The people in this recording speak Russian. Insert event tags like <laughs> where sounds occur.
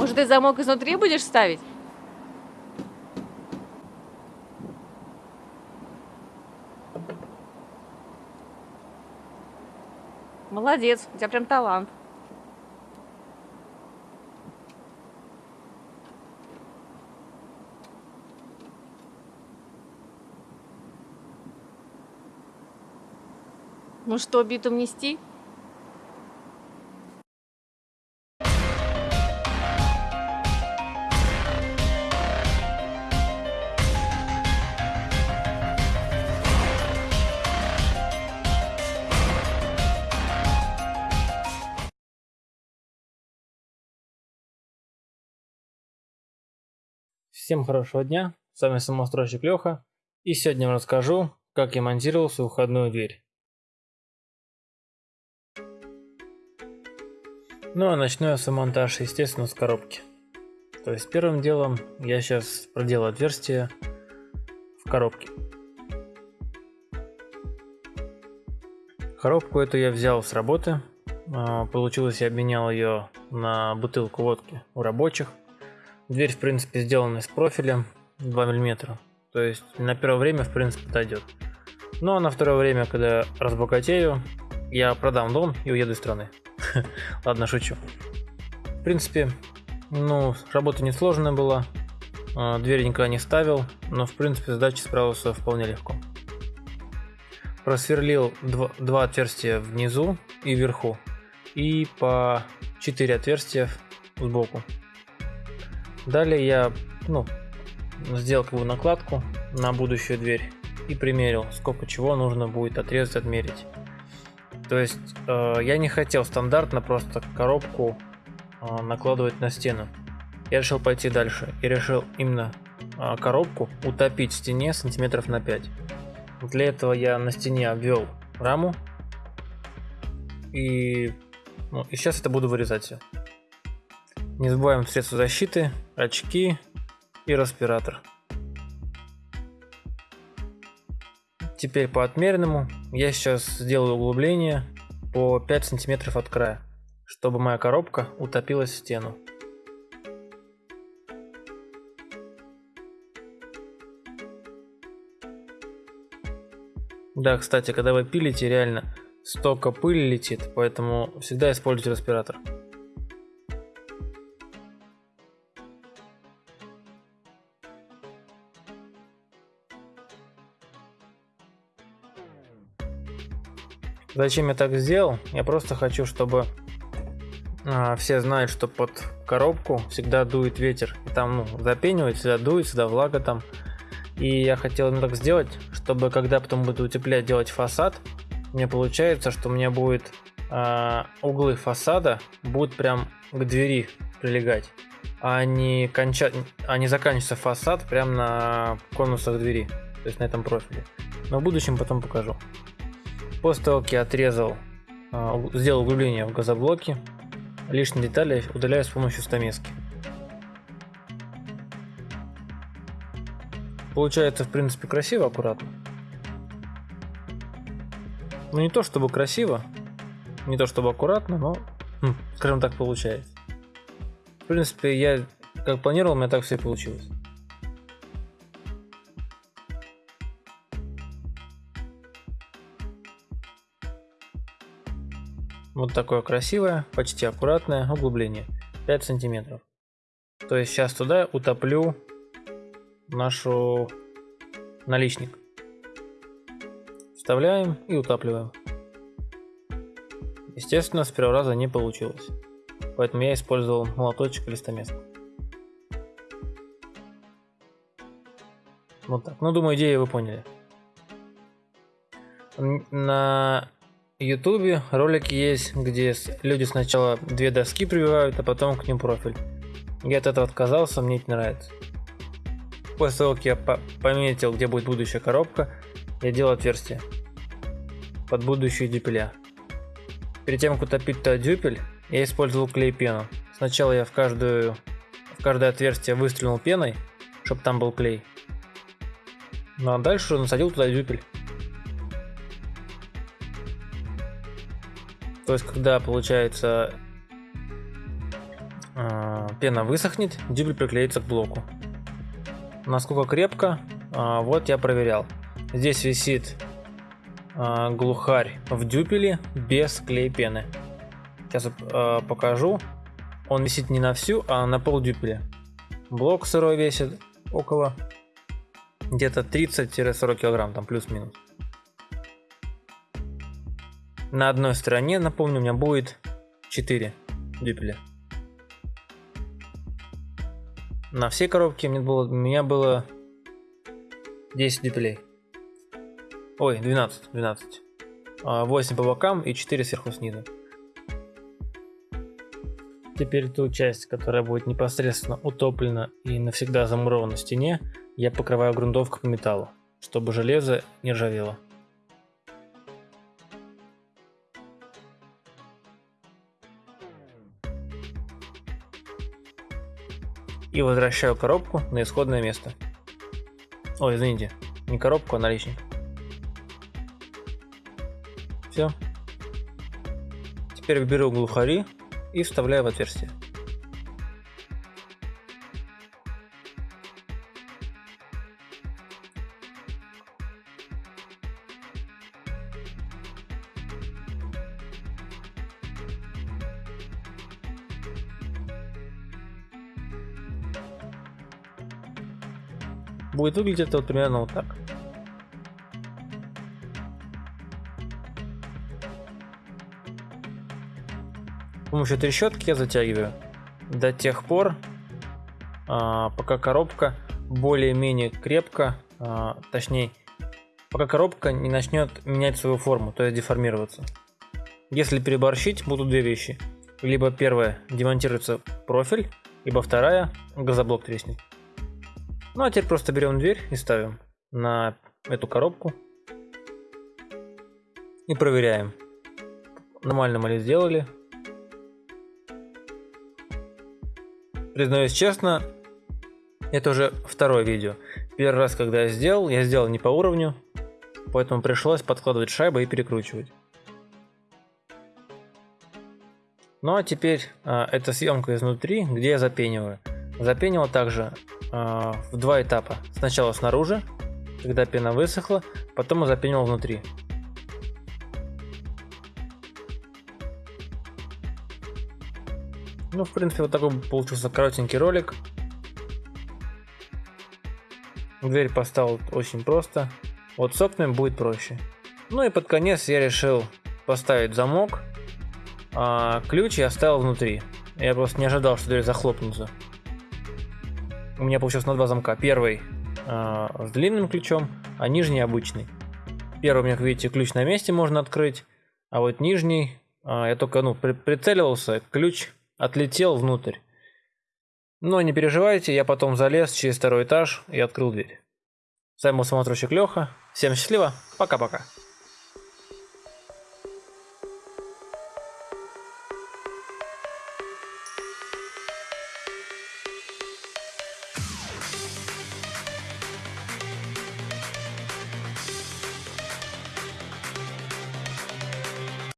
Может, ты замок изнутри будешь ставить? Молодец, у тебя прям талант. Ну что, битум нести? Всем хорошего дня, с вами самостройщик Леха, и сегодня я расскажу, как я монтировал свою входную дверь. Ну а начну я монтаж, естественно, с коробки. То есть первым делом я сейчас проделаю отверстие в коробке. Коробку эту я взял с работы. А, получилось, я обменял ее на бутылку водки у рабочих. Дверь, в принципе, сделана из профиля 2 мм. То есть на первое время, в принципе, подойдет. Ну а на второе время, когда разбогатею, я продам дом и уеду из страны. <laughs> Ладно, шучу. В принципе, ну, работа несложная была. А, дверь никогда не ставил, но в принципе задача справился вполне легко. Просверлил два, два отверстия внизу и вверху. И по 4 отверстия сбоку. Далее я ну, сделал как бы накладку на будущую дверь и примерил, сколько чего нужно будет отрезать, отмерить. То есть э, я не хотел стандартно просто коробку э, накладывать на стену. Я решил пойти дальше и решил именно э, коробку утопить в стене сантиметров на 5. Для этого я на стене обвел раму и, ну, и сейчас это буду вырезать все. Не забываем средства защиты, очки и респиратор. Теперь по отмеренному я сейчас сделаю углубление по 5 сантиметров от края, чтобы моя коробка утопилась в стену. Да, кстати, когда вы пилите, реально столько пыли летит, поэтому всегда используйте респиратор. Зачем я так сделал? Я просто хочу, чтобы а, все знают, что под коробку всегда дует ветер. И там ну, запенивает, всегда дует, всегда влага там. И я хотел именно так сделать, чтобы когда потом буду утеплять, делать фасад, мне получается, что у меня будет а, углы фасада будут прям к двери прилегать, а не, конча... а не заканчивается фасад прям на конусах двери, то есть на этом профиле. Но в будущем потом покажу. После того, как я отрезал, а, сделал углубление в газоблоке, лишние детали удаляю с помощью стамески. Получается, в принципе, красиво, аккуратно. Ну, не то чтобы красиво, не то чтобы аккуратно, но, хм, скажем так, получается. В принципе, я как планировал, у меня так все получилось. Вот такое красивое, почти аккуратное углубление. 5 сантиметров. То есть сейчас туда утоплю нашу наличник. Вставляем и утапливаем. Естественно, с первого раза не получилось. Поэтому я использовал молоточек или стамеску. Вот так. Ну, думаю, идею вы поняли. На Ютубе ролики есть, где люди сначала две доски прививают, а потом к ним профиль. Я от этого отказался, мне это нравится. После того, как я пометил, где будет будущая коробка, я делал отверстие под будущую дюпеля. Перед тем, как утопить тот дюпель, я использовал клей-пену. Сначала я в, каждую, в каждое отверстие выстрелил пеной, чтобы там был клей. Ну а дальше насадил туда дюпель. То есть, когда получается э, пена высохнет, дюбель приклеится к блоку. Насколько крепко, э, вот я проверял. Здесь висит э, глухарь в дюпеле без клей пены. Сейчас покажу. Он висит не на всю, а на пол дюпеля. Блок сырой весит около где-то 30-40 килограмм, там плюс-минус. На одной стороне, напомню, у меня будет 4 дюпеля. На всей коробке мне было, у меня было 10 дюпелей. Ой, 12, 12. 8 по бокам и 4 сверху снизу. Теперь ту часть, которая будет непосредственно утоплена и навсегда замурована в стене, я покрываю грунтовкой по металлу, чтобы железо не ржавело. И возвращаю коробку на исходное место. Ой, извините, не коробку, а наличник. Все. Теперь беру глухари и вставляю в отверстие. Будет выглядеть это вот примерно вот так. С помощью трещотки я затягиваю до тех пор, а, пока коробка более-менее крепко, а, точнее, пока коробка не начнет менять свою форму, то есть деформироваться. Если переборщить, будут две вещи. Либо первая, демонтируется профиль, либо вторая, газоблок треснет. Ну а теперь просто берем дверь и ставим на эту коробку. И проверяем. Нормально мы ли сделали. Признаюсь честно, это уже второе видео. Первый раз, когда я сделал, я сделал не по уровню, поэтому пришлось подкладывать шайбы и перекручивать. Ну а теперь а, это съемка изнутри, где я запениваю. Запенивал также э, в два этапа. Сначала снаружи, когда пена высохла, потом запенивал внутри. Ну, в принципе, вот такой получился коротенький ролик. Дверь поставил очень просто. Вот с окнами будет проще. Ну и под конец я решил поставить замок. А ключ я оставил внутри. Я просто не ожидал, что дверь захлопнется. У меня получилось на два замка. Первый э, с длинным ключом, а нижний обычный. Первый у меня, как видите, ключ на месте можно открыть, а вот нижний, э, я только ну, при прицеливался, ключ отлетел внутрь. Но не переживайте, я потом залез через второй этаж и открыл дверь. С вами был самотрущик Леха. Всем счастливо, пока-пока.